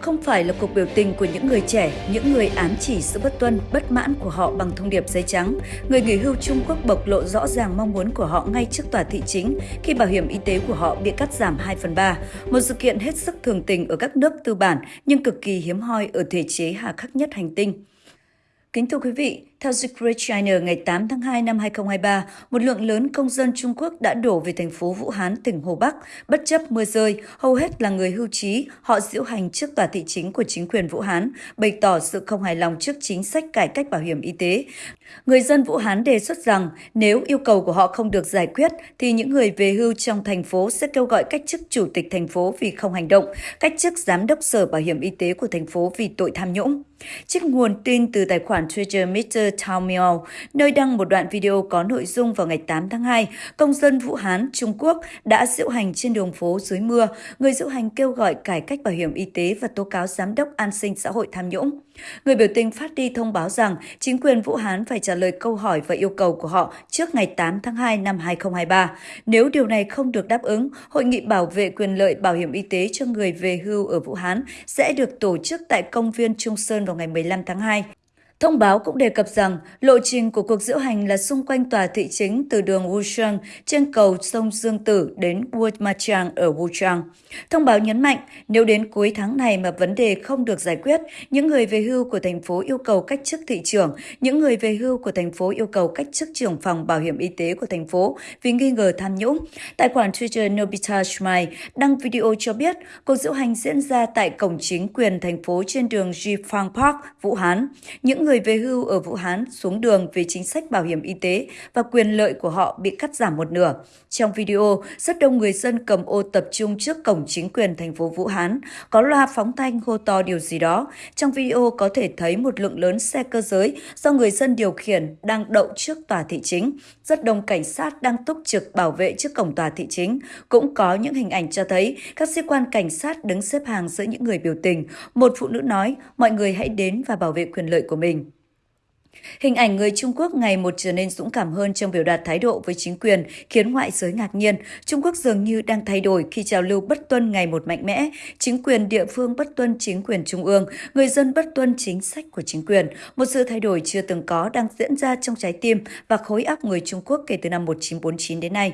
không phải là cuộc biểu tình của những người trẻ, những người ám chỉ sự bất tuân, bất mãn của họ bằng thông điệp giấy trắng. Người nghỉ hưu Trung Quốc bộc lộ rõ ràng mong muốn của họ ngay trước tòa thị chính khi bảo hiểm y tế của họ bị cắt giảm 2 phần 3. Một sự kiện hết sức thường tình ở các nước tư bản nhưng cực kỳ hiếm hoi ở thể chế hà khắc nhất hành tinh. Kính thưa quý vị, theo The Great China ngày 8 tháng 2 năm 2023, một lượng lớn công dân Trung Quốc đã đổ về thành phố Vũ Hán, tỉnh Hồ Bắc. Bất chấp mưa rơi, hầu hết là người hưu trí, họ diễu hành trước tòa thị chính của chính quyền Vũ Hán, bày tỏ sự không hài lòng trước chính sách cải cách bảo hiểm y tế. Người dân Vũ Hán đề xuất rằng nếu yêu cầu của họ không được giải quyết, thì những người về hưu trong thành phố sẽ kêu gọi cách chức chủ tịch thành phố vì không hành động, cách chức giám đốc sở bảo hiểm y tế của thành phố vì tội tham nhũng. Trích nguồn tin từ tài khoản Twitter Mr. Twitter Miao, nơi đăng một đoạn video có nội dung vào ngày 8 tháng 2, công dân Vũ Hán, Trung Quốc đã diễu hành trên đường phố dưới mưa. Người diễu hành kêu gọi cải cách bảo hiểm y tế và tố cáo giám đốc an sinh xã hội tham nhũng. Người biểu tình phát đi thông báo rằng chính quyền Vũ Hán phải trả lời câu hỏi và yêu cầu của họ trước ngày 8 tháng 2 năm 2023. Nếu điều này không được đáp ứng, Hội nghị bảo vệ quyền lợi bảo hiểm y tế cho người về hưu ở Vũ Hán sẽ được tổ chức tại công viên Trung Sơn vào ngày 15 tháng 2. Thông báo cũng đề cập rằng lộ trình của cuộc diễu hành là xung quanh tòa thị chính từ đường Wuchang trên cầu sông Dương Tử đến Wurmachang ở Wuchang. Thông báo nhấn mạnh nếu đến cuối tháng này mà vấn đề không được giải quyết, những người về hưu của thành phố yêu cầu cách chức thị trưởng, những người về hưu của thành phố yêu cầu cách chức trưởng phòng bảo hiểm y tế của thành phố vì nghi ngờ tham nhũng. Tài khoản Twitter Nobita Shmai đăng video cho biết cuộc diễu hành diễn ra tại cổng chính quyền thành phố trên đường Jifang Park, Vũ Hán. Những người về hưu ở Vũ Hán xuống đường vì chính sách bảo hiểm y tế và quyền lợi của họ bị cắt giảm một nửa. Trong video, rất đông người dân cầm ô tập trung trước cổng chính quyền thành phố Vũ Hán, có loa phóng thanh hô to điều gì đó. Trong video có thể thấy một lượng lớn xe cơ giới do người dân điều khiển đang đậu trước tòa thị chính. Rất đông cảnh sát đang túc trực bảo vệ trước cổng tòa thị chính. Cũng có những hình ảnh cho thấy các sĩ quan cảnh sát đứng xếp hàng giữa những người biểu tình. Một phụ nữ nói, mọi người hãy đến và bảo vệ quyền lợi của mình. Hình ảnh người Trung Quốc ngày một trở nên dũng cảm hơn trong biểu đạt thái độ với chính quyền khiến ngoại giới ngạc nhiên. Trung Quốc dường như đang thay đổi khi trào lưu bất tuân ngày một mạnh mẽ. Chính quyền địa phương bất tuân chính quyền trung ương, người dân bất tuân chính sách của chính quyền. Một sự thay đổi chưa từng có đang diễn ra trong trái tim và khối óc người Trung Quốc kể từ năm 1949 đến nay.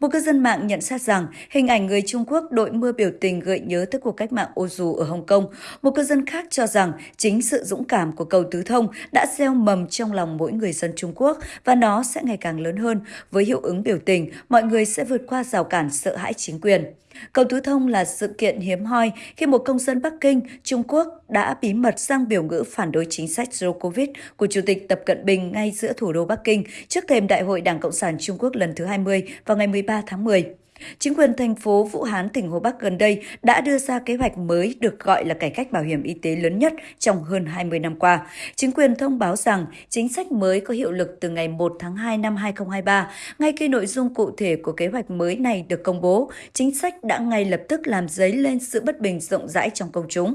Một cư dân mạng nhận xét rằng hình ảnh người Trung Quốc đội mưa biểu tình gợi nhớ tới cuộc cách mạng ô dù ở Hồng Kông. Một cư dân khác cho rằng chính sự dũng cảm của cầu Tứ Thông đã gieo mầm trong lòng mỗi người dân Trung Quốc và nó sẽ ngày càng lớn hơn. Với hiệu ứng biểu tình, mọi người sẽ vượt qua rào cản sợ hãi chính quyền. Cầu Tứ Thông là sự kiện hiếm hoi khi một công dân Bắc Kinh, Trung Quốc đã bí mật sang biểu ngữ phản đối chính sách Zero Covid của Chủ tịch Tập Cận Bình ngay giữa thủ đô Bắc Kinh trước thềm Đại hội Đảng Cộng sản Trung Quốc lần thứ 20 vào ngày 13 tháng 10. Chính quyền thành phố Vũ Hán, tỉnh Hồ Bắc gần đây đã đưa ra kế hoạch mới được gọi là cải cách bảo hiểm y tế lớn nhất trong hơn 20 năm qua. Chính quyền thông báo rằng chính sách mới có hiệu lực từ ngày 1 tháng 2 năm 2023. Ngay khi nội dung cụ thể của kế hoạch mới này được công bố, chính sách đã ngay lập tức làm dấy lên sự bất bình rộng rãi trong công chúng.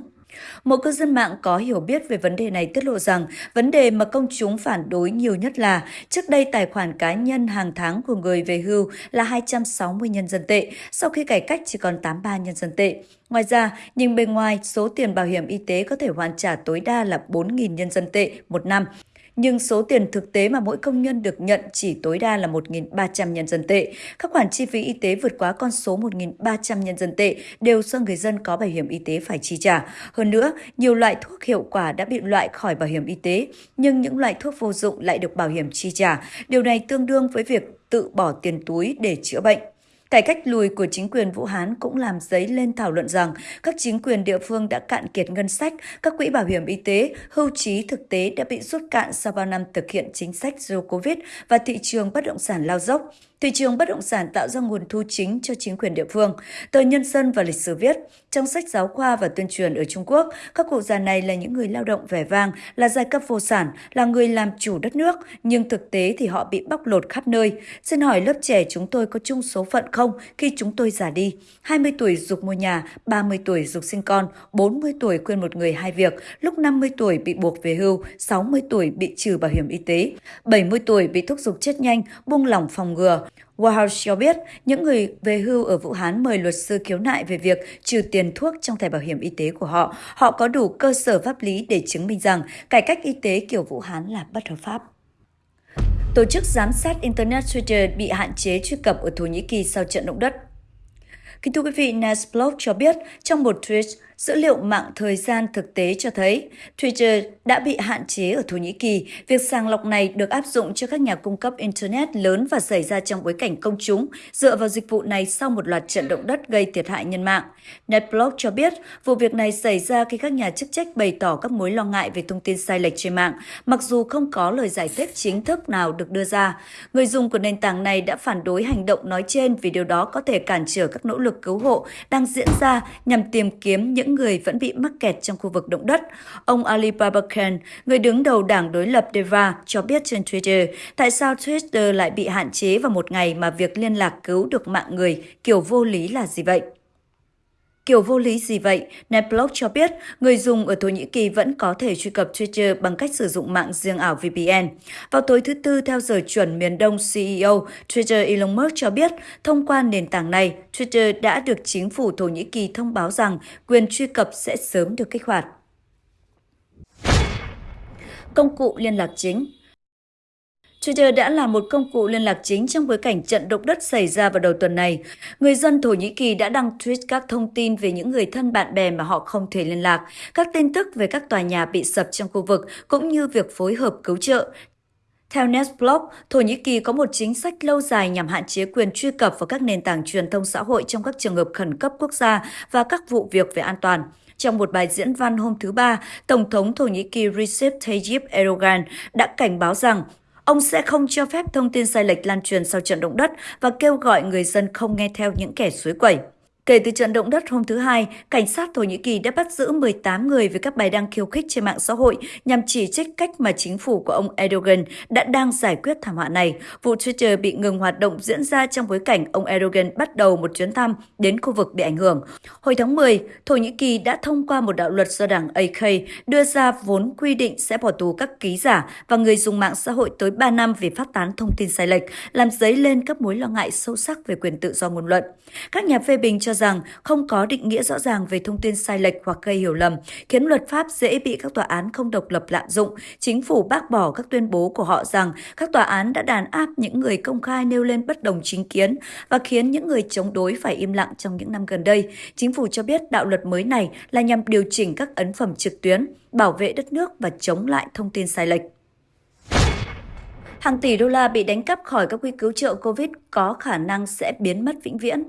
Một cư dân mạng có hiểu biết về vấn đề này tiết lộ rằng vấn đề mà công chúng phản đối nhiều nhất là trước đây tài khoản cá nhân hàng tháng của người về hưu là 260 nhân dân tệ, sau khi cải cách chỉ còn 83 nhân dân tệ. Ngoài ra, nhìn bên ngoài, số tiền bảo hiểm y tế có thể hoàn trả tối đa là 4.000 nhân dân tệ một năm nhưng số tiền thực tế mà mỗi công nhân được nhận chỉ tối đa là 1.300 nhân dân tệ. Các khoản chi phí y tế vượt quá con số 1.300 nhân dân tệ đều do người dân có bảo hiểm y tế phải chi trả. Hơn nữa, nhiều loại thuốc hiệu quả đã bị loại khỏi bảo hiểm y tế, nhưng những loại thuốc vô dụng lại được bảo hiểm chi trả. Điều này tương đương với việc tự bỏ tiền túi để chữa bệnh. Cải cách lùi của chính quyền Vũ Hán cũng làm dấy lên thảo luận rằng các chính quyền địa phương đã cạn kiệt ngân sách, các quỹ bảo hiểm y tế, hưu trí thực tế đã bị rút cạn sau bao năm thực hiện chính sách Zero Covid và thị trường bất động sản lao dốc. Thị trường bất động sản tạo ra nguồn thu chính cho chính quyền địa phương. Tờ Nhân dân và lịch sử viết, trong sách giáo khoa và tuyên truyền ở Trung Quốc, các cụ già này là những người lao động vẻ vang, là giai cấp vô sản, là người làm chủ đất nước, nhưng thực tế thì họ bị bóc lột khắp nơi. Xin hỏi lớp trẻ chúng tôi có chung số phận không? Không khi chúng tôi già đi. 20 tuổi dục mua nhà, 30 tuổi dục sinh con, 40 tuổi khuyên một người hai việc, lúc 50 tuổi bị buộc về hưu, 60 tuổi bị trừ bảo hiểm y tế, 70 tuổi bị thúc giục chết nhanh, buông lỏng phòng ngừa. White cho biết những người về hưu ở Vũ Hán mời luật sư khiếu nại về việc trừ tiền thuốc trong thẻ bảo hiểm y tế của họ. Họ có đủ cơ sở pháp lý để chứng minh rằng cải cách y tế kiểu Vũ Hán là bất hợp pháp. Tổ chức giám sát Internet Twitter bị hạn chế truy cập ở Thổ Nhĩ Kỳ sau trận động đất. Kính thưa quý vị, Nesblog cho biết trong một tweet, Dữ liệu mạng thời gian thực tế cho thấy Twitter đã bị hạn chế ở Thổ Nhĩ Kỳ. Việc sàng lọc này được áp dụng cho các nhà cung cấp Internet lớn và xảy ra trong bối cảnh công chúng dựa vào dịch vụ này sau một loạt trận động đất gây thiệt hại nhân mạng. Netblog cho biết vụ việc này xảy ra khi các nhà chức trách bày tỏ các mối lo ngại về thông tin sai lệch trên mạng, mặc dù không có lời giải thích chính thức nào được đưa ra. Người dùng của nền tảng này đã phản đối hành động nói trên vì điều đó có thể cản trở các nỗ lực cứu hộ đang diễn ra nhằm tìm kiếm những những người vẫn bị mắc kẹt trong khu vực động đất. Ông Ali Babakan, người đứng đầu đảng đối lập Deva, cho biết trên Twitter tại sao Twitter lại bị hạn chế vào một ngày mà việc liên lạc cứu được mạng người kiểu vô lý là gì vậy? Kiểu vô lý gì vậy? Netblog cho biết người dùng ở Thổ Nhĩ Kỳ vẫn có thể truy cập Twitter bằng cách sử dụng mạng riêng ảo VPN. Vào tối thứ Tư theo giờ chuẩn miền Đông CEO Twitter Elon Musk cho biết thông qua nền tảng này, Twitter đã được chính phủ Thổ Nhĩ Kỳ thông báo rằng quyền truy cập sẽ sớm được kích hoạt. Công cụ liên lạc chính Twitter đã là một công cụ liên lạc chính trong bối cảnh trận động đất xảy ra vào đầu tuần này. Người dân Thổ Nhĩ Kỳ đã đăng tweet các thông tin về những người thân bạn bè mà họ không thể liên lạc, các tin tức về các tòa nhà bị sập trong khu vực, cũng như việc phối hợp cứu trợ. Theo Netsblog, Thổ Nhĩ Kỳ có một chính sách lâu dài nhằm hạn chế quyền truy cập vào các nền tảng truyền thông xã hội trong các trường hợp khẩn cấp quốc gia và các vụ việc về an toàn. Trong một bài diễn văn hôm thứ Ba, Tổng thống Thổ Nhĩ Kỳ Recep Tayyip Erdogan đã cảnh báo rằng Ông sẽ không cho phép thông tin sai lệch lan truyền sau trận động đất và kêu gọi người dân không nghe theo những kẻ suối quẩy. Kể từ trận động đất hôm thứ Hai, cảnh sát Thổ Nhĩ Kỳ đã bắt giữ 18 người với các bài đăng khiêu khích trên mạng xã hội nhằm chỉ trích cách mà chính phủ của ông Erdogan đã đang giải quyết thảm họa này. Vụ Twitter bị ngừng hoạt động diễn ra trong bối cảnh ông Erdogan bắt đầu một chuyến thăm đến khu vực bị ảnh hưởng. Hồi tháng 10, Thổ Nhĩ Kỳ đã thông qua một đạo luật do đảng AK đưa ra vốn quy định sẽ bỏ tù các ký giả và người dùng mạng xã hội tới 3 năm vì phát tán thông tin sai lệch, làm dấy lên các mối lo ngại sâu sắc về quyền tự do ngôn luận. Các nhà phê bình cho rằng không có định nghĩa rõ ràng về thông tin sai lệch hoặc gây hiểu lầm, khiến luật pháp dễ bị các tòa án không độc lập lạm dụng. Chính phủ bác bỏ các tuyên bố của họ rằng các tòa án đã đàn áp những người công khai nêu lên bất đồng chính kiến và khiến những người chống đối phải im lặng trong những năm gần đây. Chính phủ cho biết đạo luật mới này là nhằm điều chỉnh các ấn phẩm trực tuyến, bảo vệ đất nước và chống lại thông tin sai lệch hàng tỷ đô la bị đánh cắp khỏi các quỹ cứu trợ COVID có khả năng sẽ biến mất vĩnh viễn.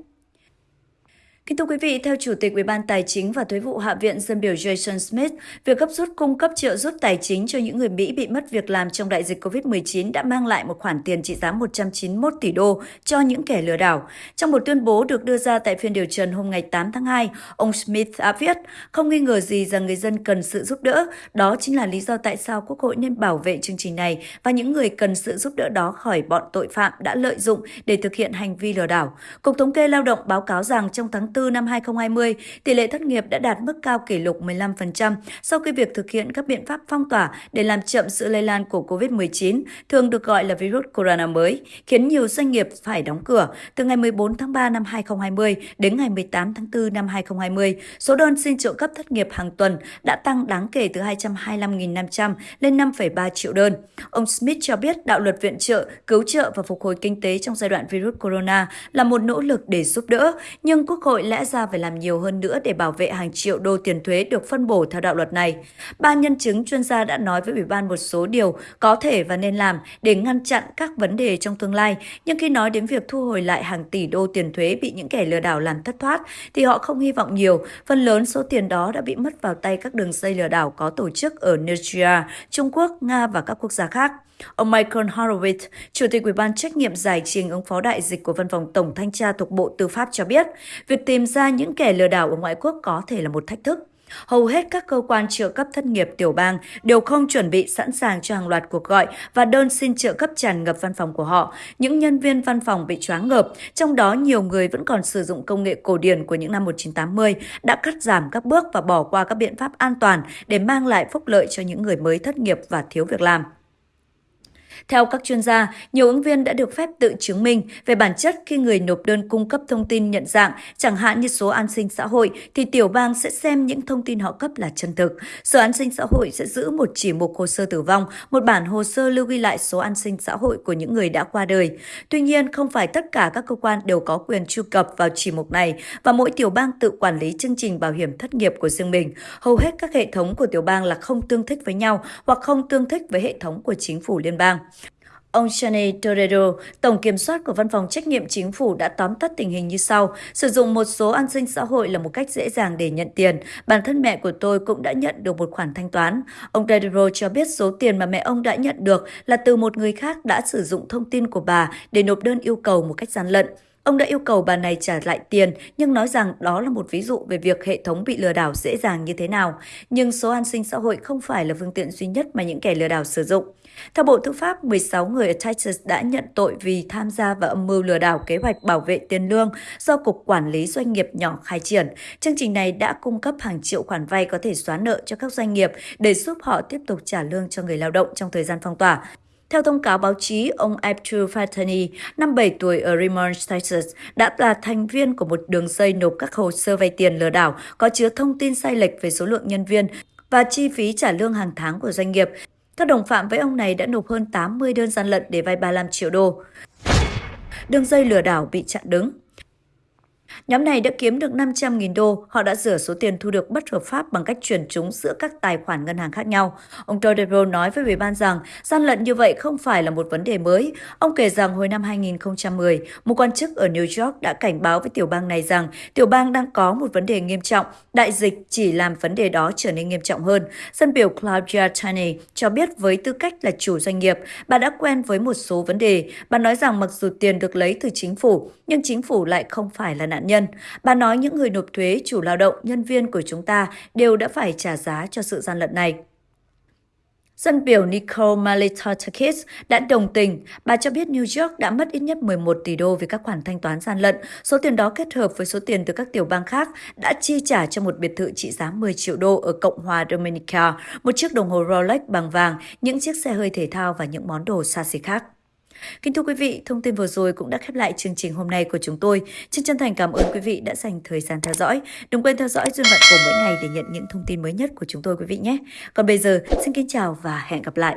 Kính thưa quý vị, theo Chủ tịch Ủy ban Tài chính và Thuế vụ Hạ viện dân biểu Jason Smith, việc gấp rút cung cấp trợ giúp tài chính cho những người Mỹ bị mất việc làm trong đại dịch COVID-19 đã mang lại một khoản tiền trị giá 191 tỷ đô cho những kẻ lừa đảo. Trong một tuyên bố được đưa ra tại phiên điều trần hôm ngày 8 tháng 2, ông Smith đã viết, không nghi ngờ gì rằng người dân cần sự giúp đỡ. Đó chính là lý do tại sao Quốc hội nên bảo vệ chương trình này và những người cần sự giúp đỡ đó khỏi bọn tội phạm đã lợi dụng để thực hiện hành vi lừa đảo. Cục Thống kê Lao động báo cáo rằng trong tháng 4 4 năm 2020, tỷ lệ thất nghiệp đã đạt mức cao kỷ lục 15% sau khi việc thực hiện các biện pháp phong tỏa để làm chậm sự lây lan của COVID-19, thường được gọi là virus corona mới, khiến nhiều doanh nghiệp phải đóng cửa. Từ ngày 14 tháng 3 năm 2020 đến ngày 18 tháng 4 năm 2020, số đơn xin trợ cấp thất nghiệp hàng tuần đã tăng đáng kể từ 225.500 lên 5,3 triệu đơn. Ông Smith cho biết đạo luật viện trợ, cứu trợ và phục hồi kinh tế trong giai đoạn virus corona là một nỗ lực để giúp đỡ, nhưng Quốc hội lẽ ra phải làm nhiều hơn nữa để bảo vệ hàng triệu đô tiền thuế được phân bổ theo đạo luật này. Ba nhân chứng chuyên gia đã nói với Ủy ban một số điều có thể và nên làm để ngăn chặn các vấn đề trong tương lai, nhưng khi nói đến việc thu hồi lại hàng tỷ đô tiền thuế bị những kẻ lừa đảo làm thất thoát, thì họ không hy vọng nhiều. Phần lớn số tiền đó đã bị mất vào tay các đường dây lừa đảo có tổ chức ở Nigeria, Trung Quốc, Nga và các quốc gia khác. Ông Michael Horowitz, Chủ tịch Ủy ban trách nhiệm giải trình ứng phó đại dịch của Văn phòng Tổng Thanh tra thuộc Bộ Tư pháp cho biết, việc tìm ra những kẻ lừa đảo ở ngoại quốc có thể là một thách thức. Hầu hết các cơ quan trợ cấp thất nghiệp tiểu bang đều không chuẩn bị sẵn sàng cho hàng loạt cuộc gọi và đơn xin trợ cấp tràn ngập văn phòng của họ. Những nhân viên văn phòng bị choáng ngợp, trong đó nhiều người vẫn còn sử dụng công nghệ cổ điển của những năm 1980, đã cắt giảm các bước và bỏ qua các biện pháp an toàn để mang lại phúc lợi cho những người mới thất nghiệp và thiếu việc làm. Theo các chuyên gia, nhiều ứng viên đã được phép tự chứng minh về bản chất khi người nộp đơn cung cấp thông tin nhận dạng, chẳng hạn như số an sinh xã hội, thì tiểu bang sẽ xem những thông tin họ cấp là chân thực. Sở an sinh xã hội sẽ giữ một chỉ mục hồ sơ tử vong, một bản hồ sơ lưu ghi lại số an sinh xã hội của những người đã qua đời. Tuy nhiên, không phải tất cả các cơ quan đều có quyền truy cập vào chỉ mục này và mỗi tiểu bang tự quản lý chương trình bảo hiểm thất nghiệp của riêng mình. Hầu hết các hệ thống của tiểu bang là không tương thích với nhau hoặc không tương thích với hệ thống của chính phủ liên bang. Ông Shane Torero, Tổng Kiểm soát của Văn phòng Trách nhiệm Chính phủ đã tóm tắt tình hình như sau. Sử dụng một số an sinh xã hội là một cách dễ dàng để nhận tiền. Bản thân mẹ của tôi cũng đã nhận được một khoản thanh toán. Ông Torero cho biết số tiền mà mẹ ông đã nhận được là từ một người khác đã sử dụng thông tin của bà để nộp đơn yêu cầu một cách gian lận. Ông đã yêu cầu bà này trả lại tiền nhưng nói rằng đó là một ví dụ về việc hệ thống bị lừa đảo dễ dàng như thế nào. Nhưng số an sinh xã hội không phải là phương tiện duy nhất mà những kẻ lừa đảo sử dụng. Theo Bộ Tư pháp, 16 người ở Texas đã nhận tội vì tham gia vào âm mưu lừa đảo kế hoạch bảo vệ tiền lương do Cục Quản lý Doanh nghiệp nhỏ khai triển. Chương trình này đã cung cấp hàng triệu khoản vay có thể xóa nợ cho các doanh nghiệp để giúp họ tiếp tục trả lương cho người lao động trong thời gian phong tỏa. Theo thông cáo báo chí, ông Abdul Fatani, 57 tuổi ở Raymond, Texas, đã là thành viên của một đường dây nộp các hồ sơ vay tiền lừa đảo có chứa thông tin sai lệch về số lượng nhân viên và chi phí trả lương hàng tháng của doanh nghiệp. Các đồng phạm với ông này đã nộp hơn 80 đơn gian lận để vay 35 triệu đô. Đường dây lừa đảo bị chặn đứng. Nhóm này đã kiếm được 500.000 đô, họ đã rửa số tiền thu được bất hợp pháp bằng cách chuyển chúng giữa các tài khoản ngân hàng khác nhau. Ông Todero nói với Ủy ban rằng gian lận như vậy không phải là một vấn đề mới. Ông kể rằng hồi năm 2010, một quan chức ở New York đã cảnh báo với tiểu bang này rằng tiểu bang đang có một vấn đề nghiêm trọng, đại dịch chỉ làm vấn đề đó trở nên nghiêm trọng hơn. Dân biểu Claudia Tanney cho biết với tư cách là chủ doanh nghiệp, bà đã quen với một số vấn đề. Bà nói rằng mặc dù tiền được lấy từ chính phủ, nhưng chính phủ lại không phải là nạn nhân. Bà nói những người nộp thuế, chủ lao động, nhân viên của chúng ta đều đã phải trả giá cho sự gian lận này. Dân biểu Nicole Malitotakis đã đồng tình. Bà cho biết New York đã mất ít nhất 11 tỷ đô vì các khoản thanh toán gian lận. Số tiền đó kết hợp với số tiền từ các tiểu bang khác đã chi trả cho một biệt thự trị giá 10 triệu đô ở Cộng hòa Dominica, một chiếc đồng hồ Rolex bằng vàng, những chiếc xe hơi thể thao và những món đồ xa xỉ khác. Kính thưa quý vị, thông tin vừa rồi cũng đã khép lại chương trình hôm nay của chúng tôi. Chân chân thành cảm ơn quý vị đã dành thời gian theo dõi. Đừng quên theo dõi duyên vận của mỗi ngày để nhận những thông tin mới nhất của chúng tôi quý vị nhé. Còn bây giờ, xin kính chào và hẹn gặp lại.